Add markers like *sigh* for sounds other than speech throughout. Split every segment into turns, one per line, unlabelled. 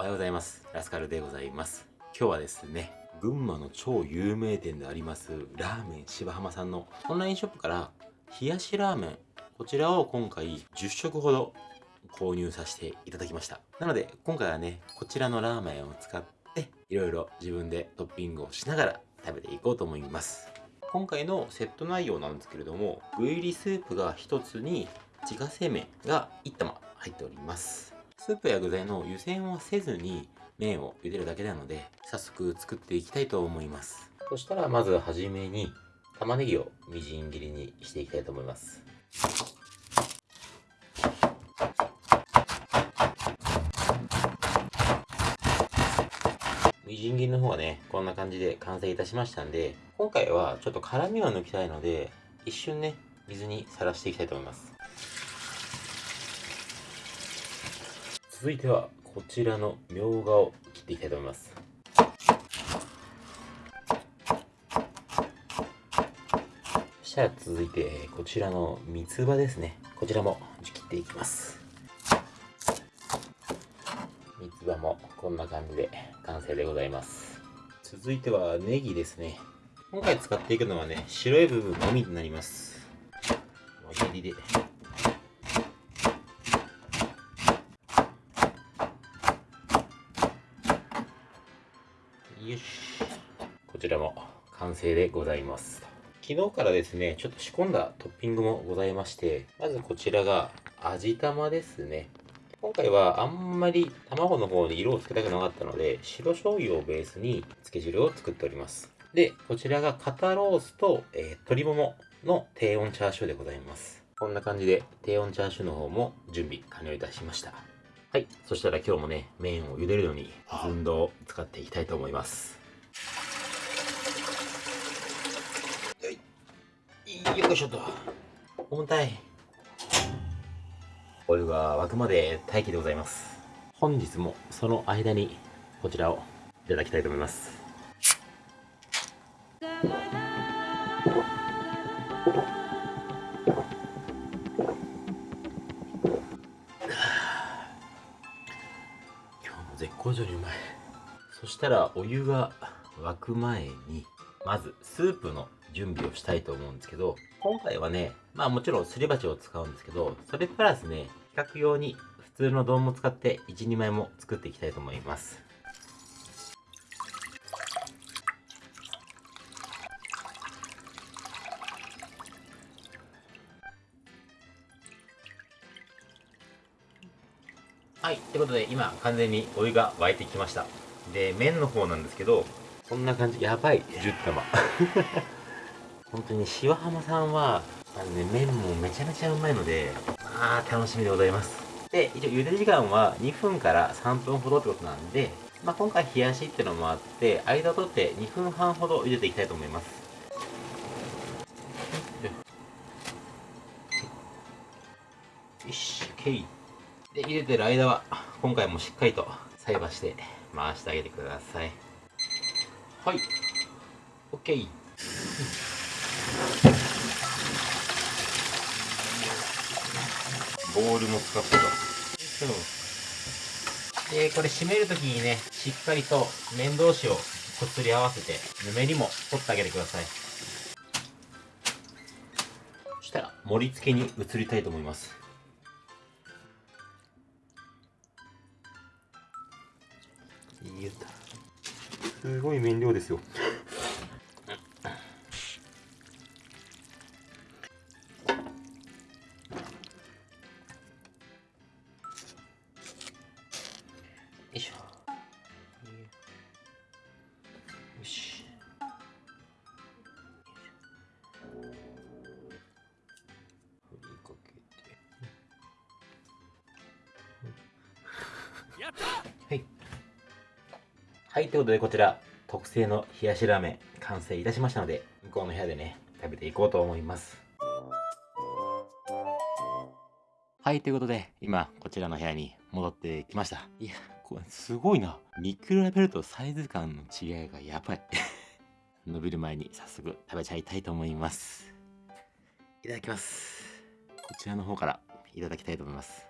おはようございます。ラスカルでございます。今日はですね、群馬の超有名店であります、ラーメン芝浜さんのオンラインショップから、冷やしラーメン、こちらを今回10食ほど購入させていただきました。なので、今回はね、こちらのラーメンを使って、いろいろ自分でトッピングをしながら食べていこうと思います。今回のセット内容なんですけれども、具入りスープが1つに、自家製麺が1玉入っております。スープや具材の湯煎はせずに麺を茹でるだけなので、早速作っていきたいと思います。そしたらまずはじめに玉ねぎをみじん切りにしていきたいと思います。みじん切りの方はね、こんな感じで完成いたしましたんで、今回はちょっと辛みを抜きたいので、一瞬ね、水にさらしていきたいと思います。続いては、こちらのみょうがを切っていきたいと思います。そしたら続いて、こちらの三つ葉ですね。こちらも切っていきます。三つ葉もこんな感じで完成でございます。続いてはネギですね。今回使っていくのはね、白い部分のみになります。輪切りで。ちらも完成でございます。昨日からですね、ちょっと仕込んだトッピングもございまして、まずこちらが味玉ですね。今回はあんまり卵の方に色をつけたくなかったので、白醤油をベースに漬け汁を作っております。で、こちらが肩ロースと、えー鶏ももの低温チャーシューでございます。こんな感じで低温チャーシューの方も準備完了いたしました。はい。そしたら今日もね、麺を茹でるのに寸胴を使っていきたいと思います。はい。よいしょと。重たい。お湯が沸くまで待機でございます。本日もその間にこちらをいただきたいと思います。今日も絶好調にうまい。そしたらお湯が沸く前に、まずスープの準備をしたいと思うんですけど、今回はね、まあもちろんすり鉢を使うんですけど、それプラスね、比較用に普通の丼も使って1、2枚も作っていきたいと思います。はい、ということで今完全にお湯が沸いてきました。で、麺の方なんですけど、こんな感じ、やばい、10玉。*laughs* 本当に塩浜さんは、あのね、麺もめちゃめちゃうまいので、まあ楽しみでございます。で、一応茹で時間は2分から3分ほどってことなんで、まあ今回冷やしっていうのもあって、間を取って2分半ほど茹でていきたいと思います。よし、OK。で、茹でてる間は、今回もしっかりと菜箸して回してあげてください。はい。OK。ルも使ってと。で、これ締めるときにね、しっかりと面同士をこすり合わせて、ぬめりも取ってあげてください。そしたら、盛り付けに移りたいと思います。すごい面量ですよ。よはい。はい、ということでこちら、特製の冷やしラーメン完成いたしましたので、向こうの部屋でね、食べていこうと思います。はい、ということで、今、こちらの部屋に戻ってきました。いや、これすごいな。見比べるとサイズ感の違いがやばい。*laughs* 伸びる前に早速食べちゃいたいと思います。いただきます。こちらの方からいただきたいと思います。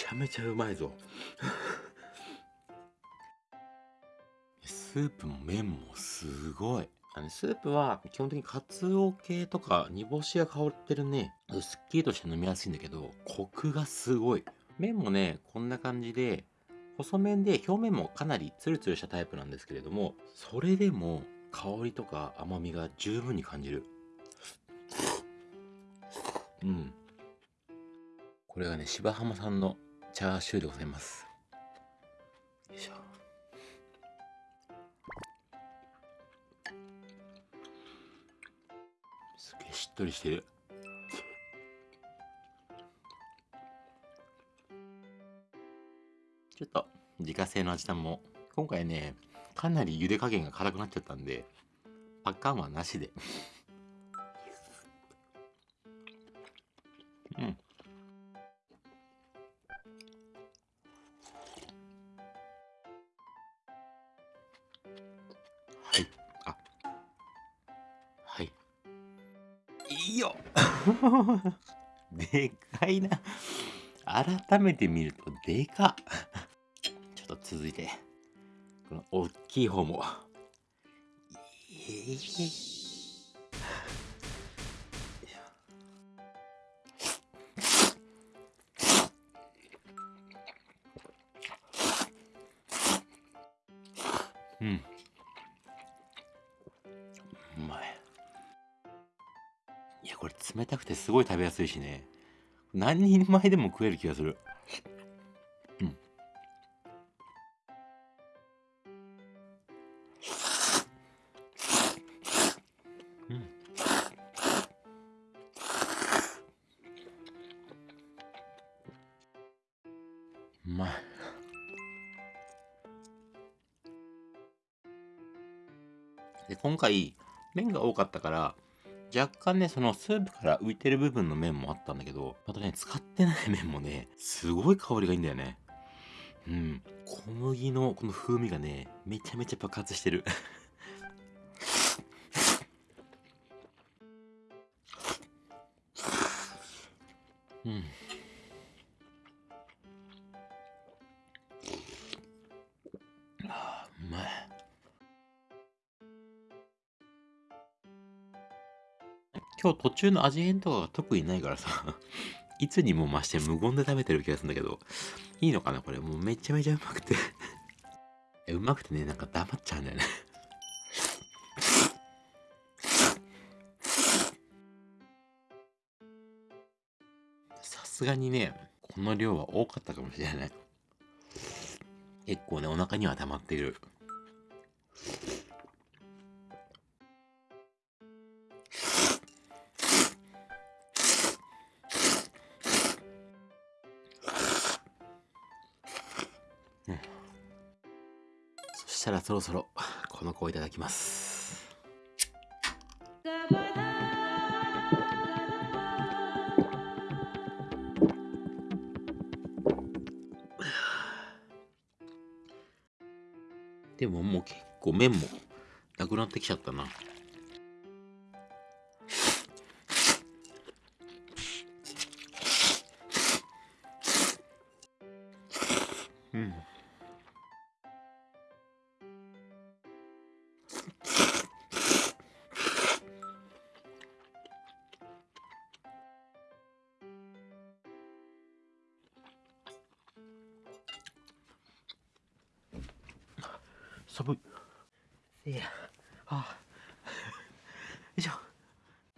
ちゃめちゃうまいぞ。*laughs* スープも麺もすごい。あのスープは基本的にカツオ系とか煮干しが香ってるねすっきりとして飲みやすいんだけどコクがすごい。麺もねこんな感じで細麺で表面もかなりツルツルしたタイプなんですけれどもそれでも香りとか甘みが十分に感じる。うん。これがね芝浜さんのチャーシューでございます。よいしょ。すげえしっとりしてる。ちょっと自家製の味玉も今回ねかなり茹で加減が辛くなっちゃったんでパッカンはなしではい。あ。はい。いいよ。*laughs* でかいな。改めて見るとでか。っちょっと続いて。この大きい方も。えー。うん冷たくてすごい食べやすいしね。何人前でも食える気がする。うん。うん。うまい。で今回麺が多かったから若干ねそのスープから浮いてる部分の麺もあったんだけどまたね使ってない麺もねすごい香りがいいんだよね。うん。小麦のこの風味がねめちゃめちゃ爆発してる。うん。今日途中の味変とかが特にないからさ *laughs* いつにも増して無言で食べてる気がするんだけどいいのかなこれ。もうめちゃめちゃうまくて。うまくてねなんか黙っちゃうんだよね。さすがにねこの量は多かったかもしれない。結構ねお腹には溜まっている。そしたらそろそろこの子をいただきます。でももう結構麺もなくなってきちゃったな。うん。寒い。せいやあよいしょ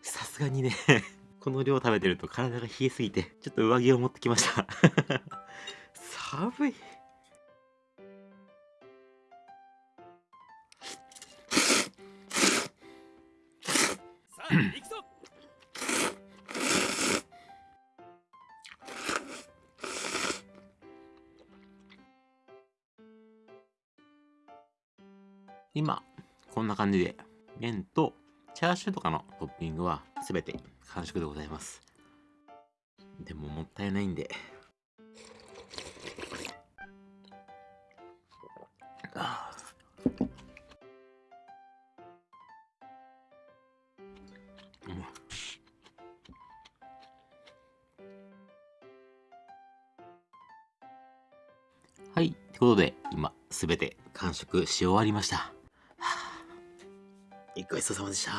さすがにね。*laughs* この量食べてると体が冷えすぎてちょっと上着を持ってきました。*laughs* 寒い。
さあ
今こんな感じで麺とチャーシューとかのトッピングはすべて完食でございます。でももったいないんで。あーうまいはい。ってことで、今、すべて完食し終わりました。ごちそうさまでした。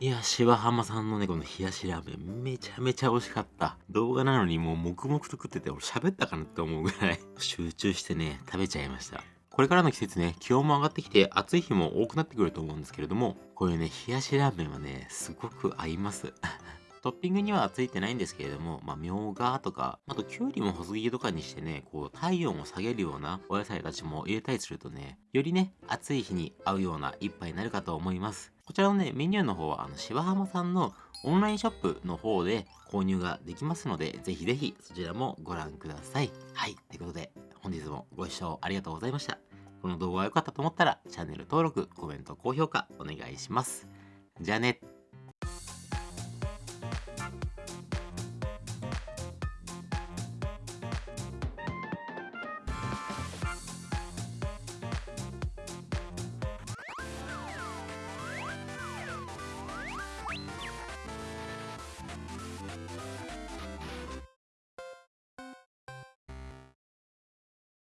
いや、芝浜さんのね、この冷やしラーメン、めちゃめちゃ美味しかった。動画なのにもう黙々と食ってて、俺喋ったかなって思うぐらい、集中してね、食べちゃいました。これからの季節ね、気温も上がってきて、暑い日も多くなってくると思うんですけれども、こういうね、冷やしラーメンはね、すごく合います。トッピングにはついてないんですけれども、まあ、みょうがとか、あと、きゅうりも細切りとかにしてね、こう、体温を下げるようなお野菜たちも入れたりするとね、よりね、暑い日に合うような一杯になるかと思います。こちらのね、メニューの方は、あの、芝浜さんのオンラインショップの方で購入ができますので、ぜひぜひそちらもご覧ください。はい、ということで、本日もご視聴ありがとうございました。この動画が良かったと思ったら、チャンネル登録、コメント、高評価お願いします。じゃあね。